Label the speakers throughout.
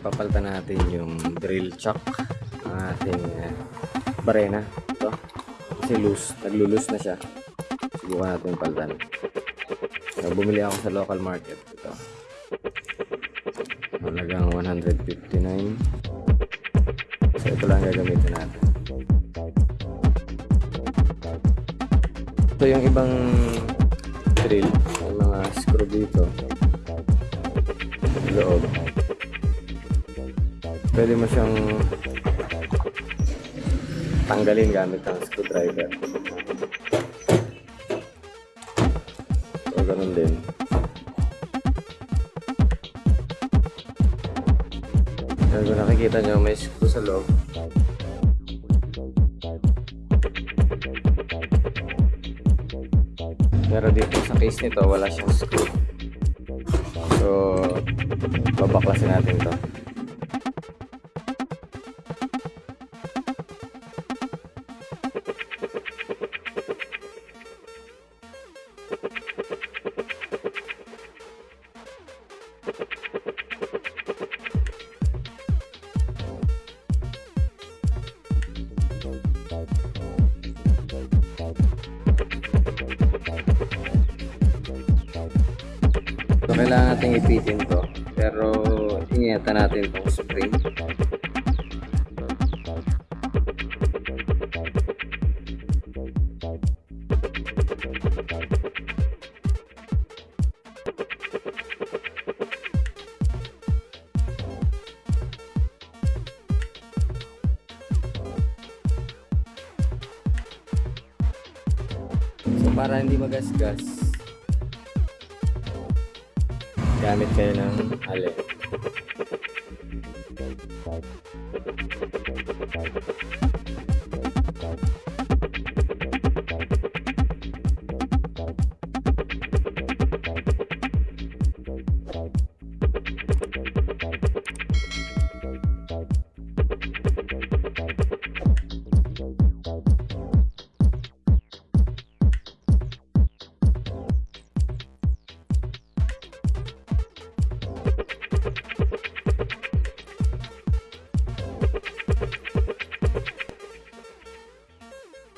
Speaker 1: Papalitan natin yung drill chuck ng ating uh, barena. Ito. Kasi loose. Naglo-loose na siya. Subukan natin palitan. So, bumili ako sa local market. Ito. Halagang 159. So ito lang gagamitin natin. Ito yung ibang drill. May mga screw dito. Pwede mo siyang tanggalin gamit ang screwdriver. So, ganun din. Yan, kung nakikita nyo, may screw sa loob. Pero dito sa case nito, wala siyang screw. So, babaklasin natin to. So, kailangan natin ipitin to. Pero, ingatan natin itong spring. para hindi magasgas gamit kayo ng alin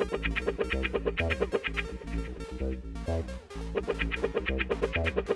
Speaker 1: Thank you.